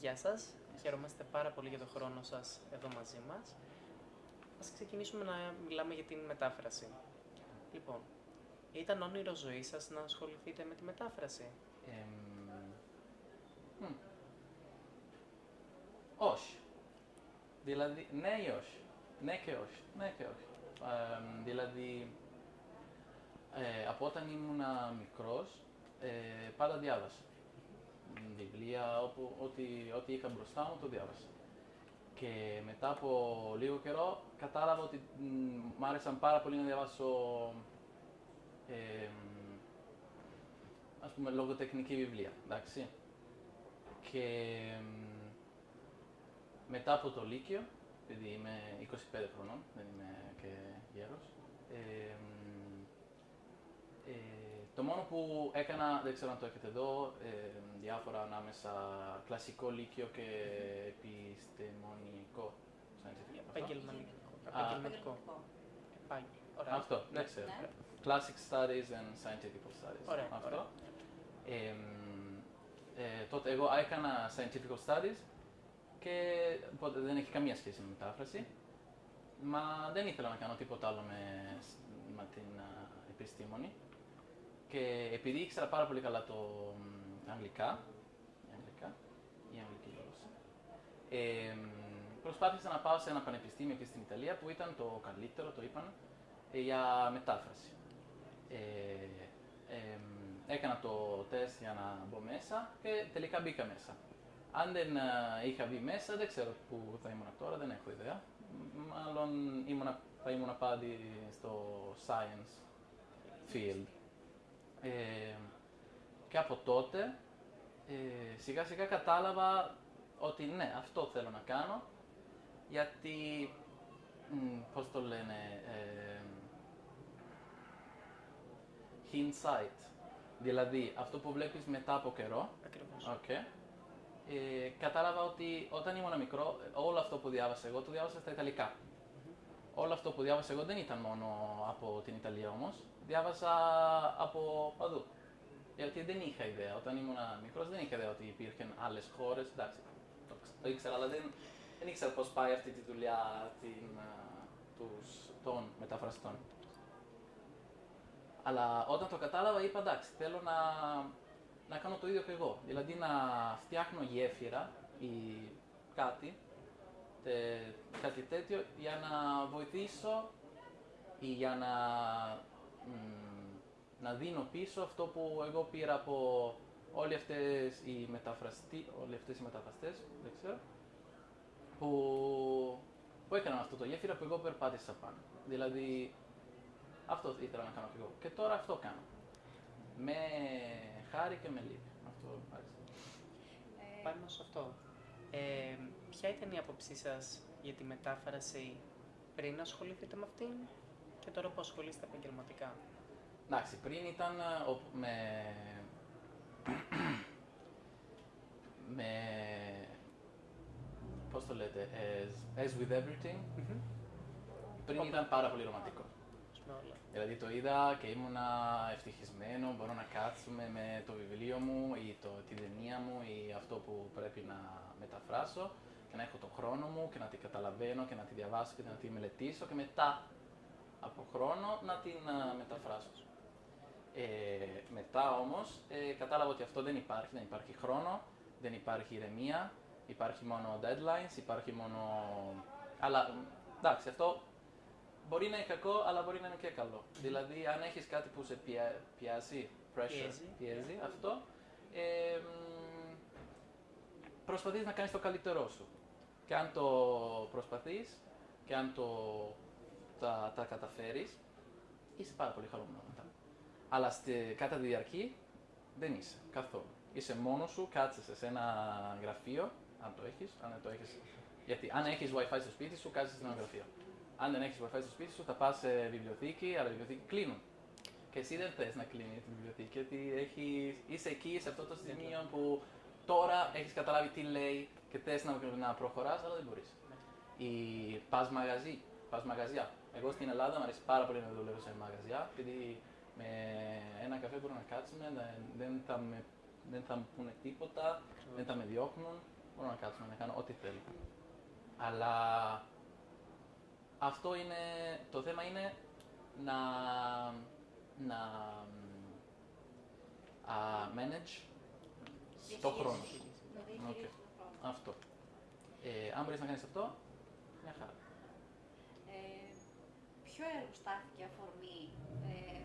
Γεια σας, χαιρόμαστε πάρα πολύ για τον χρόνο σας εδώ μαζί μας. Ας ξεκινήσουμε να μιλάμε για την μετάφραση. Λοιπόν, ήταν όνειρο ζωής σας να ασχοληθείτε με τη μετάφραση; Εμ, μ. Όχι. Δηλαδή, ναι ή όχι. Ναι και όχι. Ναι και όχι. Εμ, δηλαδή, ε, από όταν ήμουνα μικρός, ε, πάντα διάβασα. Μ, Βιβλία, όπου, ό,τι, ό,τι είχα μπροστά μου, το διάβασα. Και μετά από λίγο καιρό κατάλαβα ότι μ, μ' άρεσαν πάρα πολύ να διαβάσω εμ, ας πούμε λογοτεχνική βιβλία, εντάξει. Και μ, μετά από το Λύκειο, επειδή είμαι 25 χρονών, δεν είμαι και γέρος, ε, μ, ε, το μόνο που έκανα, δεν ξέρω αν το έχετε εδώ, ε, διάφορα ανάμεσα κλασικό λύκειο και επιστημονικό. scientific, αυτό. Επαγγελματικό. Α. Επαγγελματικό. Επάγγελ. Ωραία. Αυτό, δεν ξέρω. Ναι. Classic studies and scientific studies. Ωραία, Αυτό. ωραία. Ε, μ, ε, τότε εγώ έκανα scientific studies και οπότε δεν έχει καμία σχέση με μετάφραση. Μα δεν ήθελα να κάνω τίποτα άλλο με, σ- με την α, επιστήμονη. Και επειδή ήξερα πάρα πολύ καλά το μ, αγγλικά, η αγγλικά, η αγγλική γλώσσα, ε, μ, προσπάθησα να πάω σε ένα πανεπιστήμιο εκεί στην Ιταλία που ήταν το καλύτερο, το είπαν, ε, για μετάφραση. Ε, ε, μ, έκανα το τεστ για να μπω μέσα και τελικά μπήκα μέσα. Αν δεν ε, είχα μπει μέσα, δεν ξέρω πού θα ήμουν τώρα, δεν έχω ιδέα. Μ, Μάλλον ήμουνα, θα ήμουν πάλι στο science field. Ε, και από τότε ε, σιγά σιγά κατάλαβα ότι ναι, αυτό θέλω να κάνω γιατί, μ, πώς το λένε, ε, hindsight, δηλαδή αυτό που βλέπεις μετά από καιρό, Ακριβώς. Οκ. Ε, κατάλαβα ότι όταν ήμουν μικρό, όλο αυτό που διάβασα εγώ το διάβασα στα Ιταλικά. Όλο αυτό που διάβασα εγώ δεν ήταν μόνο από την Ιταλία όμως, διάβασα από παντού. Γιατί δεν είχα ιδέα. Όταν ήμουν μικρός δεν είχα ιδέα ότι υπήρχαν άλλες χώρες. Εντάξει, το, το ήξερα, αλλά δεν, δεν ήξερα πώς πάει αυτή τη δουλειά την, α, τους, των μεταφραστών. Αλλά όταν το κατάλαβα είπα εντάξει, θέλω να, να κάνω το ίδιο και εγώ. Δηλαδή να φτιάχνω γέφυρα ή κάτι, τε, κάτι τέτοιο για να βοηθήσω ή για να, μ, να δίνω πίσω αυτό που εγώ πήρα από όλοι αυτές οι μεταφραστή, όλοι αυτές οι μεταφραστές, δεν ξέρω, που, που έκαναν αυτό το γέφυρα που εγώ περπάτησα πάνω. Δηλαδή, αυτό ήθελα να κάνω κι εγώ. Και τώρα αυτό κάνω. Με χάρη και με λύπη. Αυτό μου άρεσε. Ε, Πάνω σε αυτό. Ε, ποια ήταν η άποψή σας για τη μετάφραση πριν ασχοληθείτε με αυτήν; Και τώρα που ασχολείστε επαγγελματικά. Εντάξει, πριν ήταν ε, ο- με... με... Πώς το λέτε, as, as with everything, πριν ήταν πάρα πολύ ρομαντικό. Με όλα. Δηλαδή το είδα και ήμουνα ευτυχισμένο, μπορώ να κάτσουμε με το βιβλίο μου ή το, τη ταινία μου ή αυτό που πρέπει να μεταφράσω και να έχω τον χρόνο μου και να την καταλαβαίνω και να τη διαβάσω και να τη μελετήσω και μετά από χρόνο να την α, μεταφράσω. Ε, μετά όμως ε, κατάλαβα ότι αυτό δεν υπάρχει, δεν υπάρχει χρόνο, δεν υπάρχει ηρεμία, υπάρχει μόνο deadlines, υπάρχει μόνο... Αλλά εντάξει, αυτό μπορεί να είναι κακό, αλλά μπορεί να είναι και καλό. Δηλαδή, αν έχεις κάτι που σε πια, πιάζει, pressure, Πιέζει. αυτό, ε, μ, προσπαθείς να κάνεις το καλύτερό σου. Και αν το προσπαθείς και αν το, τα, τα καταφέρεις, είσαι πάρα πολύ χαρούμενος μετά. Αλλά στη, κατά τη διαρκή δεν είσαι καθόλου. Είσαι μόνος σου, κάθεσαι σε ένα γραφείο, αν το έχεις, αν δεν το έχεις. Γιατί αν έχεις wifi στο σπίτι σου, κάθεσαι σε ένα γραφείο. Αν δεν έχεις wifi στο σπίτι σου, θα πας σε βιβλιοθήκη, αλλά οι βιβλιοθήκη κλείνουν. Και εσύ δεν θες να κλείνει τη βιβλιοθήκη, γιατί έχεις, είσαι εκεί, σε αυτό το σημείο που τώρα έχεις καταλάβει τι λέει και θες να, να προχωράς, αλλά δεν μπορείς. Ή πας μαγαζί, πας μαγαζιά. Εγώ στην Ελλάδα μου αρέσει πάρα πολύ να δουλεύω σε μαγαζιά, επειδή με ένα καφέ μπορούμε να κάτσουμε, δεν- δεν θα, με, δεν θα μου πούνε τίποτα, δεν θα με διώχνουν, μπορώ να κάτσω να κάνω ό,τι θέλω. Αλλά αυτό είναι, το θέμα είναι να, να α, manage το χρόνο. Να Οκ. διαχειρίζεις τον χρόνο. Αυτό. Ε, αν μπορείς να κάνεις αυτό, μια χαρά. Ε, ποιο έργο στάθηκε αφορμή, ε,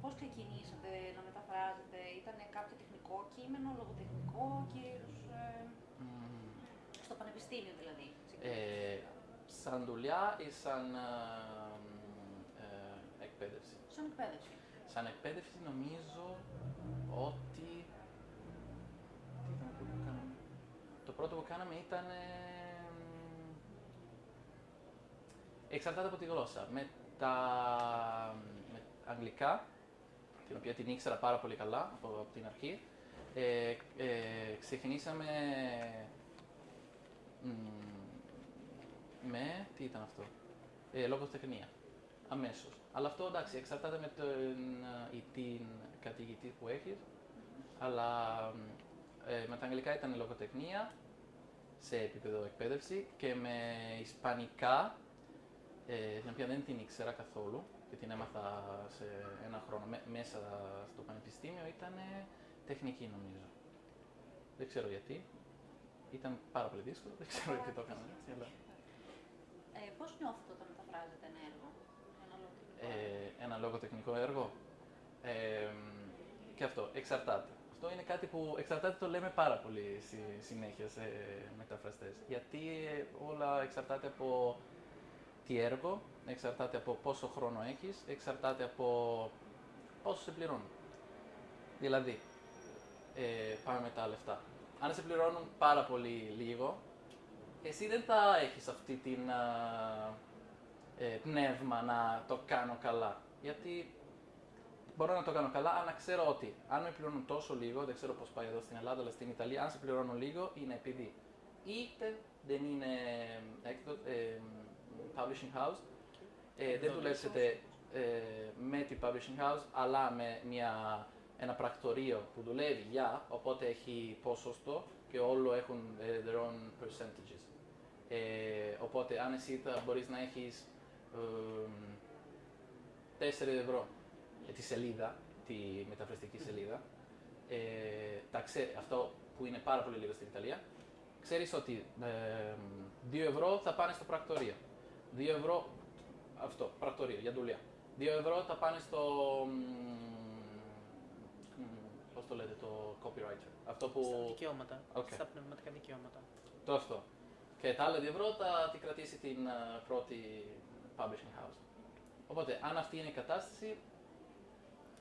πώς ξεκινήσατε να μεταφράζετε, ήταν κάποιο τεχνικό κείμενο, λογοτεχνικό, κυρίως ε, Μμμ. στο πανεπιστήμιο δηλαδή. Ε, σαν δουλειά ή σαν ε, ε, εκπαίδευση; Σαν εκπαίδευση. Σαν εκπαίδευση νομίζω ότι... Τι ήταν αυτό που κάναμε; Το πρώτο που κάναμε ήταν... ε, μ, εξαρτάται από τη γλώσσα. Με τα με αγγλικά, την οποία την ήξερα πάρα πολύ καλά από, από την αρχή, ε, ε, ξεκινήσαμε μ, με, τι ήταν αυτό, ε, λογοτεχνία, αμέσως. Αλλά αυτό εντάξει, εξαρτάται με τον, ε, ή την καθηγητή που έχεις, αλλά ε, με τα αγγλικά ήταν λογοτεχνία σε επίπεδο εκπαίδευση και με ισπανικά, ε, την οποία δεν την ήξερα καθόλου και την έμαθα σε ένα χρόνο μέ- μέσα στο πανεπιστήμιο, ήταν τεχνική νομίζω. Δεν ξέρω γιατί. Ήταν πάρα πολύ δύσκολο, δεν ξέρω γιατί το έκανα έτσι, αλλά... Ε, πώς νιώθετε όταν μεταφράζετε ένα έργο, ένα λογοτεχνικό έργο; ε, ένα λογοτεχνικό έργο; Ε, και αυτό, εξαρτάται. Αυτό είναι κάτι που εξαρτάται το λέμε πάρα πολύ στη συνέχεια σε μεταφραστές. Γιατί ε, όλα εξαρτάται από τι έργο, εξαρτάται από πόσο χρόνο έχεις, εξαρτάται από πόσο σε πληρώνουν. Δηλαδή, ε, πάμε με τα λεφτά. Αν σε πληρώνουν πάρα πολύ λίγο, εσύ δεν θα έχεις αυτή την α, ε, πνεύμα να το κάνω καλά. Γιατί μπορώ να το κάνω καλά, αλλά ξέρω ότι αν με πληρώνουν τόσο λίγο, δεν ξέρω πώς πάει εδώ στην Ελλάδα, αλλά στην Ιταλία, αν σε πληρώνουν λίγο, είναι επειδή είτε δεν είναι έκδο- ε, publishing house, ε, δεν Εκδότης. δουλέψετε ε, με την publishing house, αλλά με μια, ένα πρακτορείο που δουλεύει για, οπότε έχει ποσοστό και όλο έχουν ε, their own percentages. Ε, οπότε αν εσύ θα μπορείς να έχεις ε, 4 ευρώ ε, τη σελίδα, τη μεταφραστική σελίδα, ε, τα ξέ- αυτό που είναι πάρα πολύ λίγο στην Ιταλία, ξέρεις ότι ε, 2 ευρώ θα πάνε στο πρακτορείο. 2 ευρώ, αυτό, πρακτορείο, για δουλειά. 2 ευρώ θα πάνε στο, Πώς το λέτε, το copywriter. Αυτό που... Στα δικαιώματα. Οκ. Στα πνευματικά δικαιώματα. Το αυτό. Και τα άλλα 2 ευρώ θα τη κρατήσει την α, πρώτη publishing house. Οπότε, αν αυτή είναι η κατάσταση,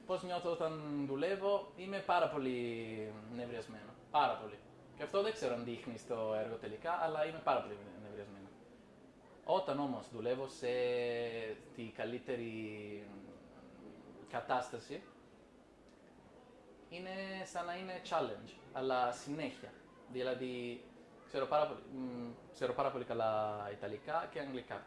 πώς νιώθω όταν δουλεύω, είμαι πάρα πολύ νευριασμένο. Πάρα πολύ. Και αυτό δεν ξέρω αν δείχνει στο έργο τελικά, αλλά είμαι πάρα πολύ νευριασμένο. Όταν όμως δουλεύω σε τη καλύτερη κατάσταση, είναι σαν να είναι challenge, αλλά συνέχεια. Δηλαδή, ξέρω πάρα πολύ, μ, ξέρω πάρα πολύ καλά Ιταλικά και Αγγλικά.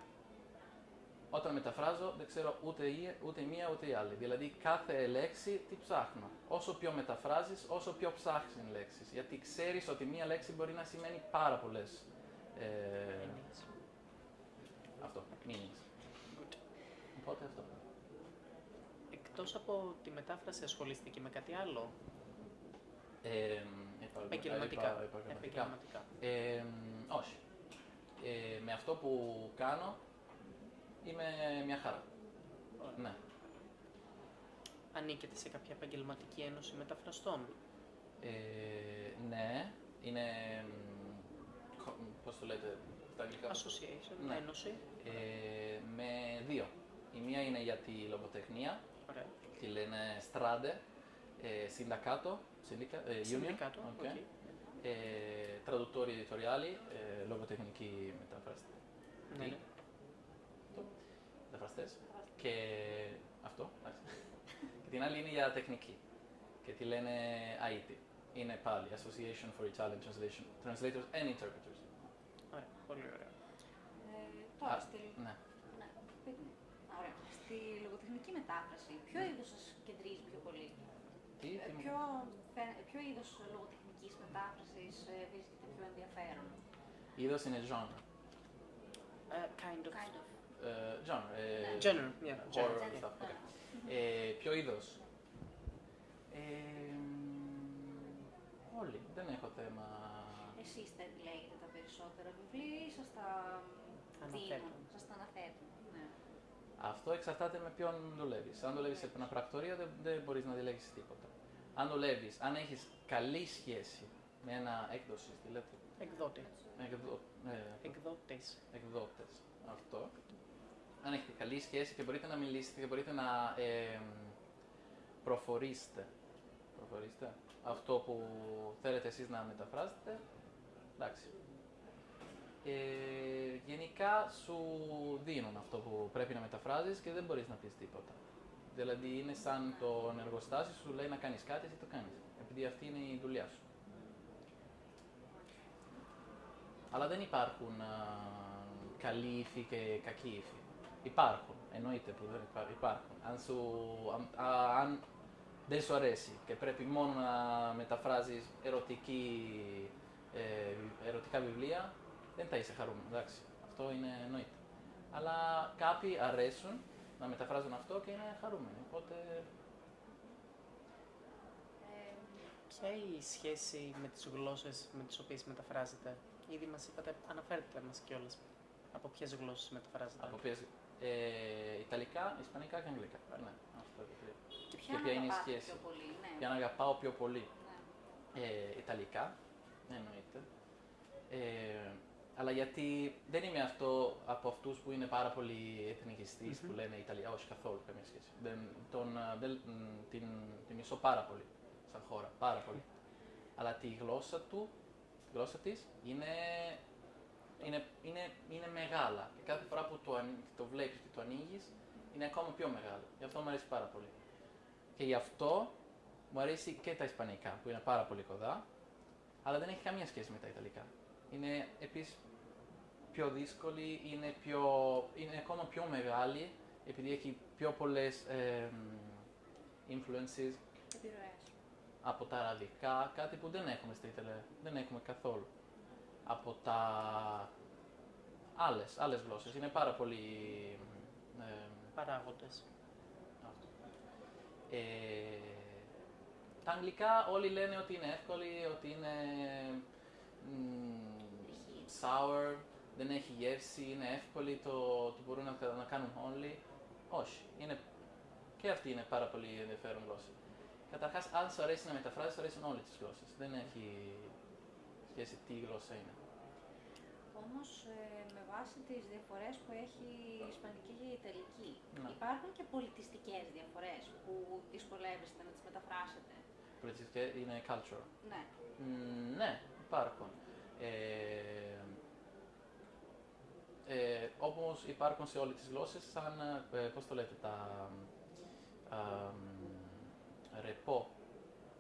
Όταν μεταφράζω, δεν ξέρω ούτε η, ούτε η μία ούτε η άλλη. Δηλαδή, κάθε λέξη τι ψάχνω. Όσο πιο μεταφράζεις, όσο πιο ψάχνεις λέξεις. Γιατί ξέρεις ότι μία λέξη μπορεί να σημαίνει πάρα πολλές. Ε, Έννοιες. Αυτό, meanings. Οπότε αυτό. Εκτός από τη μετάφραση ασχολείστε και με κάτι άλλο; Ε, επα- Επαγγελματικά. επα- επαγγελματικά. Επαγγελματικά. Ε, όχι. Ε, με αυτό που κάνω είμαι μια χαρά. Ωραία. Ναι. Ανήκετε σε κάποια επαγγελματική ένωση μεταφραστών; Ε, ναι, είναι. μ, κο- μ, Πώς το λέτε στα αγγλικά. Association, Ναι. ένωση. Ε, με δύο. Η μία είναι για τη λογοτεχνία, Ωραία. τη λένε Strade, ε, Sindacato, Συνδικα- ε, Union. Συνδικάτο. Οκ. οκ. Ε, traduttori editoriali, ε, λογοτεχνική μεταφραστή. Ναι, ναι. Μεταφραστές. Και αυτό, εντάξει. και την άλλη είναι για τεχνική. Και τη λένε AIT. Είναι πάλι Association for Italian Translation, Translators and Interpreters. Ωραία. Πολύ ωραία. Ε, τώρα, Α, στη, Ναι. ναι, πείτε. Α, ωραία. στη λογοτεχνική μετάφραση, ποιο είδος σας κεντρίζει πιο πολύ; Τι, Ε, τι μου- ποιο, φαι- ποιο είδος λογοτεχνικής ισπανικής μετάφρασης ε, βρίσκεται πιο ενδιαφέρον; Είδος είναι genre. Uh, kind of. Kind of. Ε, genre. ε, Genre, yeah, horror genre, and yeah. stuff. Ναι. Okay. Ε, ποιο είδος; Ε, μ, όλοι. Δεν έχω θέμα. Εσείς τα επιλέγετε τα περισσότερα βιβλία ή σας τα Αναθέτουν. δίνουν, σας τα αναθέτουν. Ναι. Αυτό εξαρτάται με ποιον δουλεύεις. Αν δουλεύεις σε ένα πρακτορείο, δεν, δεν μπορείς να διαλέξεις τίποτα. Αν δουλεύεις, αν έχεις καλή σχέση με ένα έκδοση, τι λέτε, Εκδότης. εκδο, ε, Εκδότης. εκδότες, αυτό. Αν έχετε καλή σχέση και μπορείτε να μιλήσετε και μπορείτε να ε, προφορήσετε, προφορήσετε αυτό που θέλετε εσείς να μεταφράσετε, εντάξει. Ε, γενικά σου δίνουν αυτό που πρέπει να μεταφράζεις και δεν μπορείς να πεις τίποτα. Δηλαδή είναι σαν το εργοστάσιο σου λέει να κάνεις κάτι, εσύ το κάνεις. Επειδή αυτή είναι η δουλειά σου. Αλλά δεν υπάρχουν α, καλοί ύφοι και κακοί ύφοι. Υπάρχουν, εννοείται που δεν υπά- υπάρχουν. Αν, σου, αν, α, αν δεν σου αρέσει και πρέπει μόνο να μεταφράζεις ερωτική, ε, ερωτικά βιβλία, δεν θα είσαι χαρούμενο, εντάξει. Αυτό είναι εννοείται. Αλλά κάποιοι αρέσουν να μεταφράζουν αυτό και είναι χαρούμενοι. Οπότε Ε, Ποια η σχέση με τις γλώσσες με τις οποίες μεταφράζετε. Ήδη μας είπατε, αναφέρετε μας κιόλας από ποιες γλώσσες μεταφράζετε. από ποιες, ε, Ιταλικά, Ισπανικά και Αγγλικά. Ναι, αυτό το τρία. και Και ποια, ποια είναι η αγαπάτε σχέση. πιο πολύ, ναι. Για να αγαπάω πιο πολύ. ναι. Ε, Ιταλικά, εννοείται. Ε, αλλά γιατί δεν είμαι αυτό από αυτούς που είναι πάρα πολύ εθνικιστής, Μμμ. που λένε Ιταλία, όχι καθόλου καμία σχέση. Δεν, τον, α, δεν, μ, την, την μισώ πάρα πολύ σαν χώρα, πάρα πολύ. Αλλά τη γλώσσα του, τη γλώσσα της είναι, είναι, είναι, είναι μεγάλα. Και κάθε φορά που το, ανοί- το βλέπεις και το ανοίγεις, είναι ακόμα πιο μεγάλο. Γι' αυτό μου αρέσει πάρα πολύ. Και γι' αυτό μου αρέσει και τα Ισπανικά, που είναι πάρα πολύ κοντά, αλλά δεν έχει καμία σχέση με τα Ιταλικά. Είναι επίσης πιο δύσκολη, είναι, πιο, είναι ακόμα πιο μεγάλη, επειδή έχει πιο πολλές ε, μ, influences Επιρροές. από τα αραβικά, κάτι που δεν έχουμε στα Ιταλία, δεν έχουμε καθόλου. Από τα άλλες, άλλες γλώσσες, είναι πάρα πολύ... μ, ε, Παράγοντες. αυτό. Ε, τα αγγλικά όλοι λένε ότι είναι εύκολη, ότι είναι μ, sour, δεν έχει γεύση, είναι εύκολη, το, το μπορούν να, κα- να κάνουν όλοι. Όχι, είναι, και αυτή είναι πάρα πολύ ενδιαφέρον γλώσσα. Καταρχάς, αν σου αρέσει να μεταφράζεις, σου αρέσουν όλες τις γλώσσες. Δεν έχει σχέση τι γλώσσα είναι. Όμως, ε, με βάση τις διαφορές που έχει η Ισπανική και η Ιταλική, Ναι. υπάρχουν και πολιτιστικές διαφορές που δυσκολεύεστε να τις μεταφράσετε. Πολιτιστική είναι cultural. Ναι. Μ, ναι, υπάρχουν. Ε, ε, όπως υπάρχουν σε όλες τις γλώσσες, σαν, ε, πώς το λέτε, τα α, μ, ρεπό,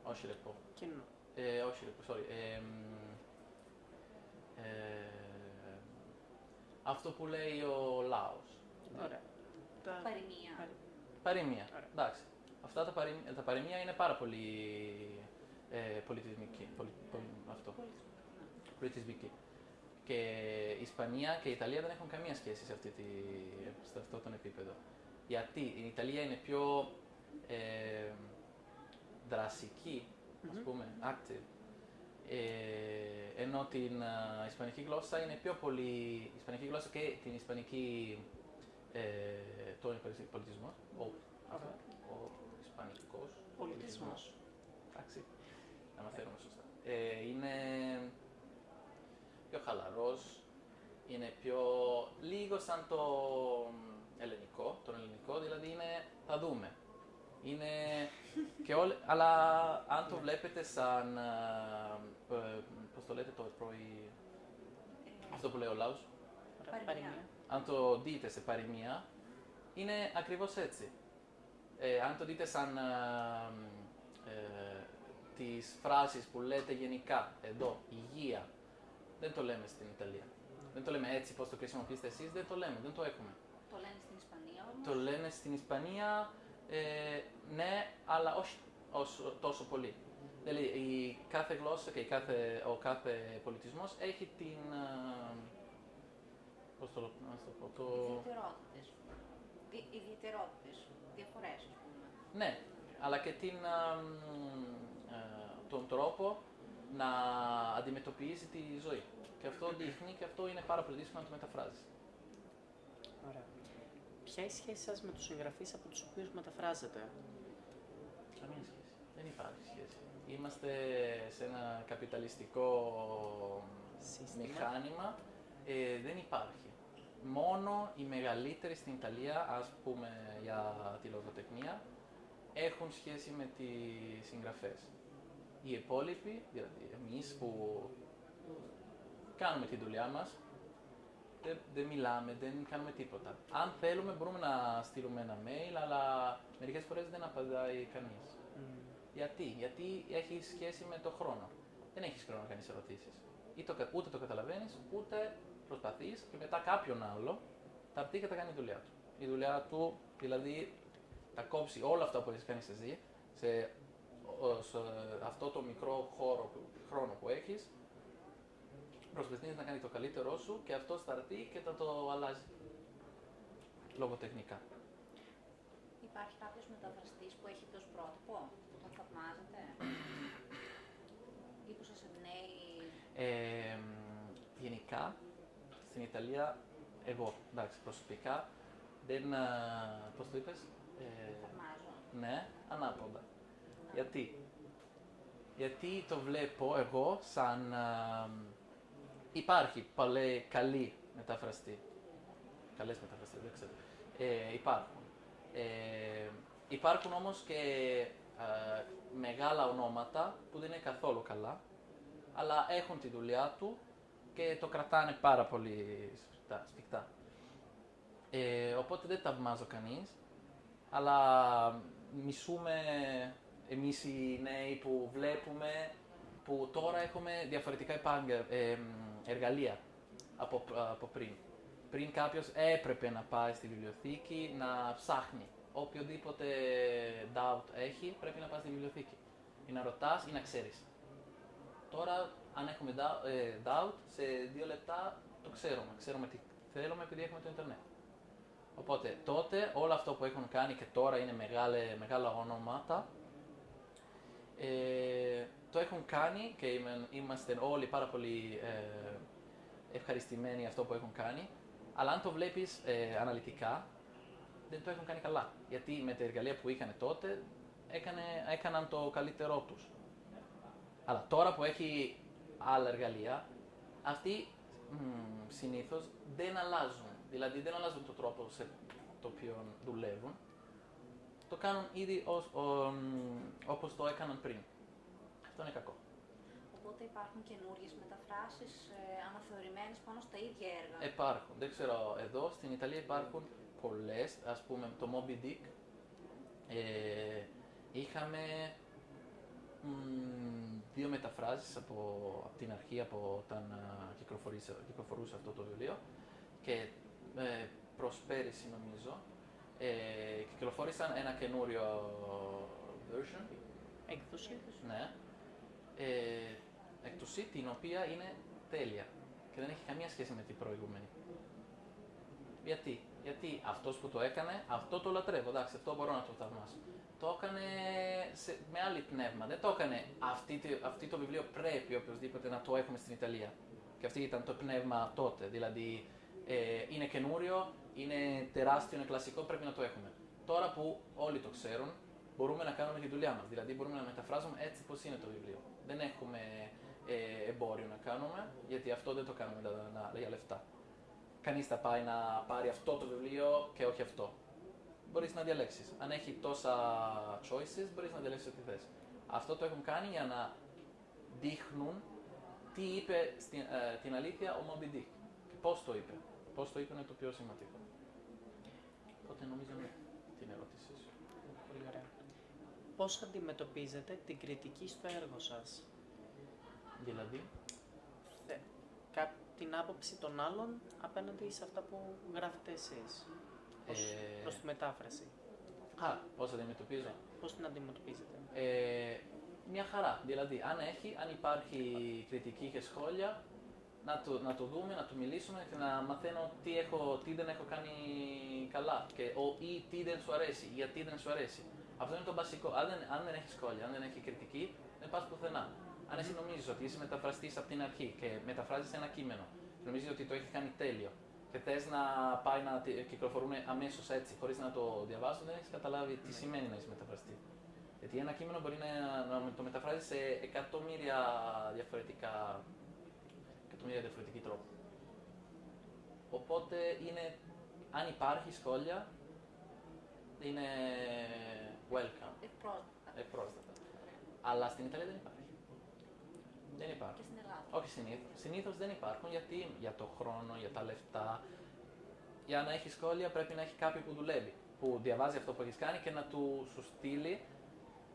όχι ρεπό, Κοινό. ε, όχι ρεπό, sorry, ε, μ, ε, αυτό που λέει ο λαός. Ωραία. Τα... Παροιμία. Παρι- Παροιμία, Ωραία. εντάξει. Αυτά τα, παροιμ- τα παροιμία είναι πάρα πολύ ε, πολιτισμική, πολι, πολι- αυτό. Πολιτισμό. Ναι. πολιτισμική. Και η Ισπανία και η Ιταλία δεν έχουν καμία σχέση σε, αυτή τη, σε αυτό τον επίπεδο. Γιατί η Ιταλία είναι πιο ε, δρασική, ας Μμμ. πούμε, active. Ε, ενώ την α, Ισπανική γλώσσα είναι πιο πολύ, η Ισπανική γλώσσα και την Ισπανική, ε, το Ισπανικό πολιτισμό, ο, αυτό, ο Ισπανικός Πολιτισμός. Εντάξει, να μαθαίνουμε σωστά. Ε, είναι πιο χαλαρός, είναι πιο λίγο σαν το ελληνικό, τον ελληνικό, δηλαδή είναι θα δούμε. Είναι και όλ, αλλά αν το βλέπετε σαν, α, ε, πώς το λέτε το πρωί, Ε, αυτό που λέει ο λαός, Ωραία. Παροιμία. Παροιμία. αν το δείτε σε παροιμία, είναι ακριβώς έτσι. Ε, αν το δείτε σαν α, ε, τις φράσεις που λέτε γενικά, εδώ, υγεία, δεν το λέμε στην Ιταλία. Δεν το λέμε έτσι πώς το χρησιμοποιήσετε εσείς, δεν το λέμε, δεν το έχουμε. Το λένε στην Ισπανία όμως. Το λένε στην Ισπανία, ε, ναι, αλλά όχι όσο, τόσο πολύ. Δηλαδή, η κάθε γλώσσα και η κάθε, ο κάθε πολιτισμός έχει την... ε, Πώς το, να το πω, το... Ιδιαιτερότητες. Δι- Ιδιαιτερότητες. Διαφορές, ας πούμε. Ναι, αλλά και την, α, μ, ε, τον τρόπο να αντιμετωπίζει τη ζωή. Και αυτό δείχνει και αυτό είναι πάρα πολύ δύσκολο να το μεταφράζεις. Ωραία. Ποια είναι η σχέση σας με τους συγγραφείς από τους οποίους μεταφράζετε; Καμία σχέση. Δεν υπάρχει σχέση. Είμαστε σε ένα καπιταλιστικό Σύστημα. μηχάνημα. Ε, δεν υπάρχει. Μόνο οι μεγαλύτεροι στην Ιταλία, ας πούμε για τη λογοτεχνία, έχουν σχέση με τις συγγραφές. Οι υπόλοιποι, δηλαδή εμείς που κάνουμε τη δουλειά μας, δεν, δεν μιλάμε, δεν κάνουμε τίποτα. Αν θέλουμε μπορούμε να στείλουμε ένα mail, αλλά μερικές φορές δεν απαντάει κανείς. Μμ. Γιατί, γιατί έχει σχέση με το χρόνο. Δεν έχεις χρόνο να κάνεις ερωτήσεις. Ούτε το καταλαβαίνεις, ούτε προσπαθείς και μετά κάποιον άλλο θα έρθει και θα κάνει τη δουλειά του. Η δουλειά του δηλαδή θα κόψει όλα αυτά που έχεις κάνει εσύ σε, ο- σε αυτό το μικρό χώρο, που- χρόνο που έχεις. Προσπαθείς να κάνει το καλύτερό σου και αυτό θα έρθει και θα το αλλάζει. Λογοτεχνικά. Υπάρχει κάποιος μεταφραστής που έχει ως πρότυπο, που τον θαυμάζετε; Ή που σας εμπνέει. Ε, γενικά, στην Ιταλία, εγώ, εντάξει, προσωπικά, δεν, α, πώς το είπες, ε, Θαυμάζω. ναι, ανάποδα. Γιατί, γιατί το βλέπω εγώ σαν, α, υπάρχει παλέ, καλή μεταφραστή, καλές μεταφραστές, δεν ξέρω, ε, υπάρχουν. Ε, υπάρχουν όμως και α, μεγάλα ονόματα που δεν είναι καθόλου καλά, αλλά έχουν τη δουλειά του και το κρατάνε πάρα πολύ σφιχτά. σφιχτά. Ε, οπότε δεν ταυμάζω κανείς, αλλά μισούμε εμείς οι νέοι που βλέπουμε που τώρα έχουμε διαφορετικά επάγγε- ε, εργαλεία από, από πριν. Πριν κάποιος έπρεπε να πάει στη βιβλιοθήκη να ψάχνει. Οποιοδήποτε doubt έχει πρέπει να πάει στη βιβλιοθήκη. Ή να ρωτάς ή να ξέρεις. Τώρα, αν έχουμε dou- ε, doubt, σε δύο λεπτά το ξέρουμε. Ξέρουμε τι θέλουμε επειδή έχουμε το Ιντερνετ. Οπότε, τότε όλο αυτό που έχουν κάνει και τώρα είναι μεγάλε, μεγάλα ονόματα, ε, το έχουν κάνει και είμαι- είμαστε όλοι πάρα πολύ ε, ευχαριστημένοι για αυτό που έχουν κάνει, αλλά αν το βλέπεις ε, αναλυτικά, δεν το έχουν κάνει καλά. Γιατί με τα εργαλεία που είχαν τότε, έκανε, έκαναν το καλύτερό τους. Αλλά τώρα που έχει άλλα εργαλεία, αυτοί μ, συνήθως δεν αλλάζουν. Δηλαδή δεν αλλάζουν τον τρόπο σε το οποίο δουλεύουν. Το κάνουν ήδη ως, ο, μ, όπως το έκαναν πριν. Αυτό είναι κακό. Οπότε υπάρχουν καινούριες μεταφράσεις ε, αναθεωρημένες πάνω στα ίδια έργα. Υπάρχουν, δεν ξέρω, εδώ στην Ιταλία υπάρχουν πολλές, ας πούμε το Moby Dick. Ε, είχαμε μ, δύο μεταφράσεις από, από την αρχή, από όταν α, κυκλοφορήσε, κυκλοφορούσε αυτό το βιβλίο και ε, προς πέρυσι νομίζω ε, κυκλοφόρησαν ένα καινούριο version Έκδοση. ναι. Ε, εκ την οποία είναι τέλεια και δεν έχει καμία σχέση με την προηγούμενη. Γιατί, γιατί αυτός που το έκανε, αυτό το λατρεύω, εντάξει, αυτό μπορώ να το θαυμάσω. Το έκανε σε, με άλλη πνεύμα, δεν το έκανε αυτή, τη- αυτή το βιβλίο πρέπει οποιοδήποτε να το έχουμε στην Ιταλία. Και αυτή ήταν το πνεύμα τότε, δηλαδή ε, είναι καινούριο, είναι τεράστιο, είναι κλασικό, πρέπει να το έχουμε. Τώρα που όλοι το ξέρουν, μπορούμε να κάνουμε τη δουλειά μας, δηλαδή μπορούμε να μεταφράζουμε έτσι πώς είναι το βιβλίο. Δεν έχουμε ε, εμπόριο να κάνουμε, γιατί αυτό δεν το κάνουμε να, να, για λεφτά. Κανείς θα πάει να πάρει αυτό το βιβλίο και όχι αυτό. Μπορείς να διαλέξεις. Αν έχει τόσα choices, μπορείς να διαλέξεις ό,τι θες. Αυτό το έχουν κάνει για να δείχνουν τι είπε στην, ε, την αλήθεια ο Moby Dick. Και πώς το είπε. Πώς το είπε είναι το πιο σημαντικό. Οπότε νομίζω ναι, την ερώτησή σου. Πολύ ωραία. Πώς αντιμετωπίζετε την κριτική στο έργο σας; Δηλαδή, Θε- κα- την άποψη των άλλων απέναντι σε αυτά που γράφετε εσείς. Ως, Ε, προς τη μετάφραση. α, πώς αντιμετωπίζω; Πώς την αντιμετωπίζετε; Ε, μια χαρά. Δηλαδή, αν έχει, αν υπάρχει κριτική και σχόλια, να το, να το δούμε, να το μιλήσουμε και να μαθαίνω τι, έχω, τι δεν έχω κάνει καλά και, ο, ή τι δεν σου αρέσει, γιατί δεν σου αρέσει. Αυτό είναι το βασικό. Αν δεν, αν δεν έχει σχόλια, αν δεν έχει κριτική, δεν πας πουθενά. Αν εσύ νομίζεις ότι είσαι μεταφραστής από την αρχή και μεταφράζεις ένα κείμενο, νομίζεις ότι το έχει κάνει τέλειο και θες να πάει να τι- κυκλοφορούν αμέσως έτσι, χωρίς να το διαβάσουν, δεν έχεις καταλάβει τι σημαίνει να είσαι μεταφραστή. Γιατί ένα κείμενο μπορεί να, να το μεταφράζεις σε εκατομμύρια διαφορετικά, εκατομμύρια διαφορετικοί τρόποι. Οπότε είναι, αν υπάρχει σχόλια, είναι welcome, Ευπρόσδεκτα. ευπρόσδεκτα. Αλλά στην Ιταλία δεν υπάρχει. Δεν υπάρχει. Και στην Ελλάδα. Όχι συνήθω. Συνήθως δεν υπάρχουν γιατί για το χρόνο, για τα λεφτά. Για να έχεις σχόλια πρέπει να έχει κάποιο που δουλεύει. Που διαβάζει αυτό που έχεις κάνει και να του σου στείλει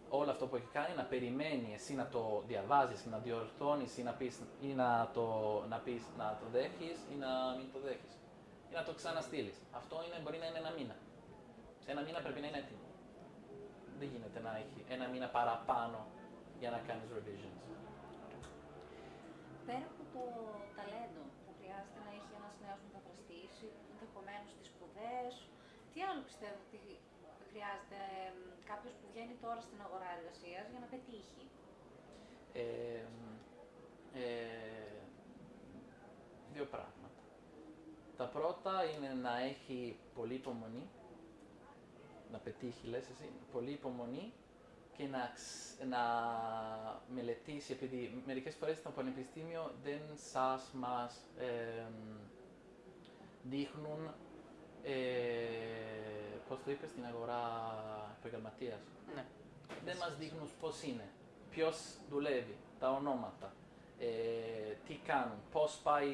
όλο αυτό που έχει κάνει, να περιμένει εσύ να το διαβάζεις, να διορθώνεις ή να πεις, ή να το, να πεις, να το δέχεις ή να μην το δέχεις. Ή να το ξαναστείλεις. Αυτό είναι, μπορεί να είναι ένα μήνα. Σε ένα μήνα πρέπει να είναι έτοιμο. Δεν γίνεται να έχει ένα μήνα παραπάνω για να κάνεις revisions. Πέρα από το ταλέντο που χρειάζεται να έχει ένας νέος μεταφραστή, ενδεχομένως τις σπουδές, τι άλλο πιστεύω ότι χρειάζεται κάποιος που βγαίνει τώρα στην αγορά εργασίας για να πετύχει; Ε, ε, δύο πράγματα. Τα πρώτα είναι να έχει πολύ υπομονή, να πετύχει λες εσύ, πολύ υπομονή και να, ξ- να μελετήσει, επειδή μερικές φορές στο πανεπιστήμιο δεν σας μας εμ, δείχνουν, ε, πώς το είπες, στην αγορά επαγγελματίας Ναι. δεν μας δείχνουν πώς είναι, ποιος δουλεύει, τα ονόματα, ε, τι κάνουν, πώς πάει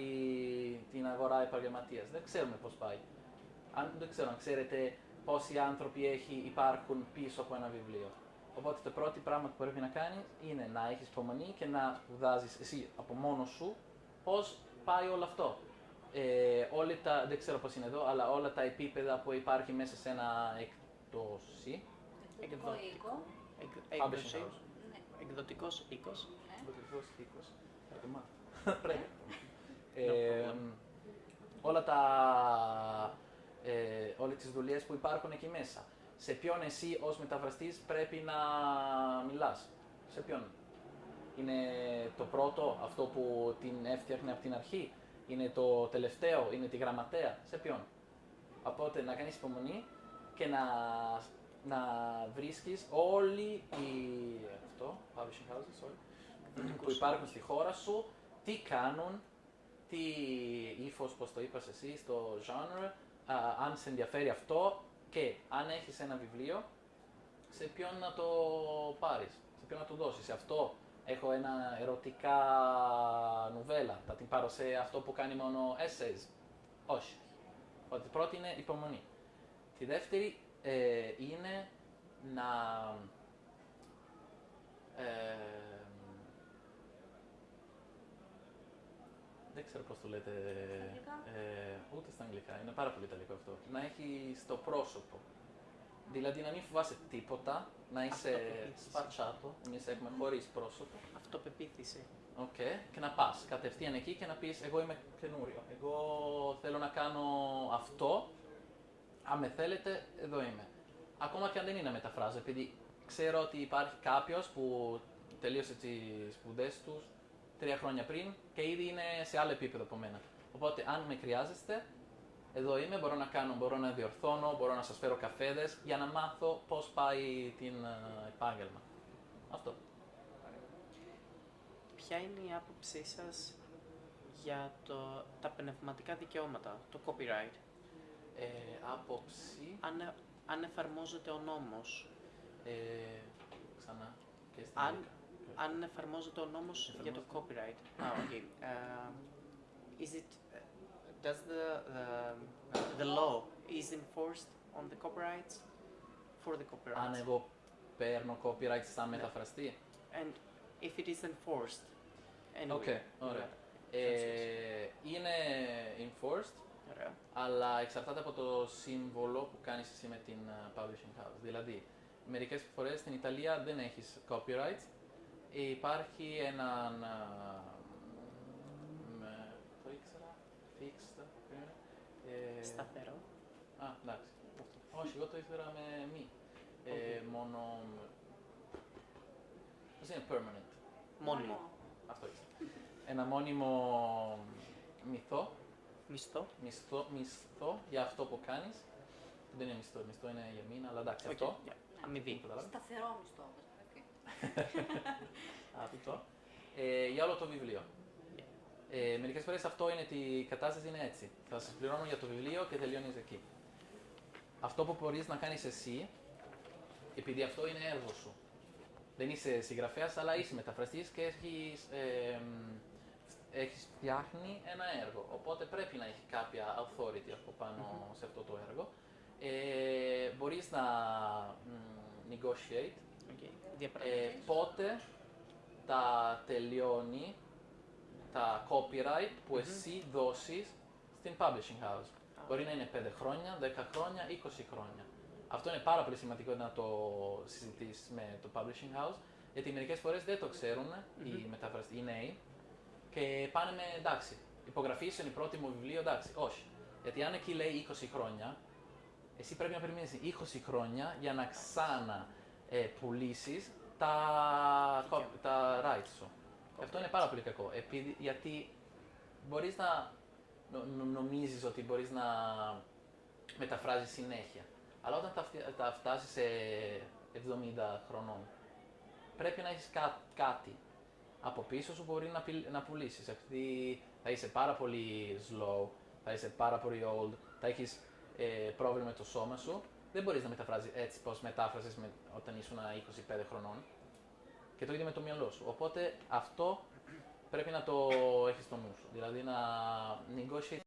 την αγορά επαγγελματίας. Δεν ξέρουμε πώς πάει. Αν, δεν ξέρω αν ξέρετε πόσοι άνθρωποι έχει, υπάρχουν πίσω από ένα βιβλίο. Οπότε το πρώτο πράγμα που πρέπει να κάνεις είναι να έχεις υπομονή και να σπουδάζεις εσύ από μόνος σου πώς πάει όλο αυτό. Ε, όλοι τα, δεν ξέρω πώς είναι εδώ, αλλά όλα τα επίπεδα που υπάρχει μέσα σε ένα εκτόση, Εκδοτικό Εκδο- οίκο. Εκ- Publishing Έκδοση. house. Ναι. Εκδοτικός οίκος. ναι. Εκδοτικός οίκος. Θα το μάθω. Πρέπει. No Ε, problem. όλα τα, ε, όλες τις δουλειές που υπάρχουν εκεί μέσα. Σε ποιον εσύ ως μεταφραστής πρέπει να μιλάς. Σε ποιον. Είναι το πρώτο, αυτό που την έφτιαχνε από την αρχή; Είναι το τελευταίο, είναι τη γραμματέα; Σε ποιον; Οπότε να κάνεις υπομονή και να, να βρίσκεις όλοι οι... Αυτό, publishing houses, sorry, που υπάρχουν στη χώρα σου, τι κάνουν, τι ύφος, πώς το είπες εσύ, στο genre, α, αν σε ενδιαφέρει αυτό και αν έχεις ένα βιβλίο, σε ποιον να το πάρεις, σε ποιον να το δώσεις; Σε αυτό έχω ένα ερωτικά νουβέλα, θα την πάρω σε αυτό που κάνει μόνο essays; Όχι. Ότι η πρώτη είναι υπομονή. Τη δεύτερη ε, είναι να... ε, δεν ξέρω πώς το λέτε. αγγλικά; Ε, ούτε στα αγγλικά. Είναι πάρα πολύ ιταλικό αυτό. Να έχει στο πρόσωπο. Δηλαδή να μην φοβάσαι τίποτα, να είσαι Αυτοπεποίθηση. σπατσάτο, εμείς έχουμε χωρίς πρόσωπο. Αυτοπεποίθηση. Οκ, και να πας κατευθείαν εκεί και να πεις εγώ είμαι καινούριος. Εγώ θέλω να κάνω αυτό. Αν με θέλετε, εδώ είμαι. Ακόμα και αν δεν είναι να μεταφράζω, επειδή ξέρω ότι υπάρχει κάποιος που τελείωσε τις σπουδές τους τρία χρόνια πριν και ήδη είναι σε άλλο επίπεδο από μένα. Οπότε αν με χρειάζεστε, εδώ είμαι, μπορώ να κάνω, μπορώ να διορθώνω, μπορώ να σας φέρω καφέδες για να μάθω πώς πάει την ε, επάγγελμα. Αυτό. Ποια είναι η άποψή σας για το, τα πνευματικά δικαιώματα, το copyright, Ε, άποψη. αν, αν εφαρμόζεται ο νόμος, Ε, ξανά και στην αν, αγγλικά. Αν εφαρμόζεται ο νόμος για το copyright. Ah, okay. Um, is it, does the, the, the law is enforced on the copyrights; For the copyrights? Αν εγώ παίρνω copyright σαν μεταφραστή. And if it is enforced, anyway. Οκ, ωραία. Ε, είναι enforced, Ωραία. αλλά εξαρτάται από το σύμβολο που κάνεις εσύ με την uh, publishing house. Δηλαδή, μερικές φορές στην Ιταλία δεν έχεις copyright, υπάρχει έναν... α, με- το ήξερα, fixed, ε, Σταθερό. Α, εντάξει. Αυτό. Όχι, εγώ το ήξερα με μη. Ε, μόνο... Πώς είναι permanent. Μόνιμο. Αυτό ήξερα. Ένα μόνιμο μυθό, Μισθό. μισθό, μισθό για αυτό που κάνεις. Δεν είναι μισθό, μισθό είναι για μήνα, αλλά εντάξει, Οκ, αυτό. yeah. Αμοιβή. Καταλάβατε. Σταθερό μισθό όμως. έτσι. Αυτό. Ε, για όλο το βιβλίο. Ε, Μερικές φορές αυτό είναι ότι η κατάσταση είναι έτσι. Θα σας πληρώνω για το βιβλίο και τελειώνεις εκεί. Αυτό που μπορείς να κάνεις εσύ, επειδή αυτό είναι έργο σου. Δεν είσαι συγγραφέας, αλλά είσαι μεταφραστής και έχεις ε, έχεις φτιάχνει ένα έργο. Οπότε πρέπει να έχει κάποια authority από πάνω σε αυτό το έργο. Ε, μπορείς να μ, negotiate OK. ε, Διαπραγματεύσεις. πότε τα τελειώνει τα copyright που Μμμ. εσύ δώσεις στην publishing house; Α. Μπορεί να είναι 5 χρόνια, 10 χρόνια, 20 χρόνια. Αυτό είναι πάρα πολύ σημαντικό να το συζητήσεις με το publishing house, γιατί μερικές φορές δεν το ξέρουν οι Μμμ. μεταφραστές, οι νέοι, και πάνε με εντάξει. Υπογραφή είναι η πρώτη μου βιβλίο, εντάξει. Όχι. Γιατί αν εκεί λέει 20 χρόνια, εσύ πρέπει να περιμένεις 20 χρόνια για να ξανά ε, πουλήσεις τα, Δικαιώματα. copy- τα rights σου. Και Αυτό είναι πάρα πολύ κακό. Επειδή, γιατί μπορείς να νο, νο- νομίζεις ότι μπορείς να μεταφράζεις συνέχεια. Αλλά όταν τα, φτι- τα φτάσεις σε 70 χρονών, πρέπει να έχεις κά- κάτι από πίσω σου που μπορεί να, πη- να πουλήσεις. Γιατί θα είσαι πάρα πολύ slow, θα είσαι πάρα πολύ old, θα έχεις ε, πρόβλημα με το σώμα σου. Δεν μπορείς να μεταφράζεις έτσι πως μετάφρασες με, όταν ήσουν 25 χρονών. Και το ίδιο με το μυαλό σου. Οπότε αυτό πρέπει να το έχεις στο νου σου. Δηλαδή να negotiate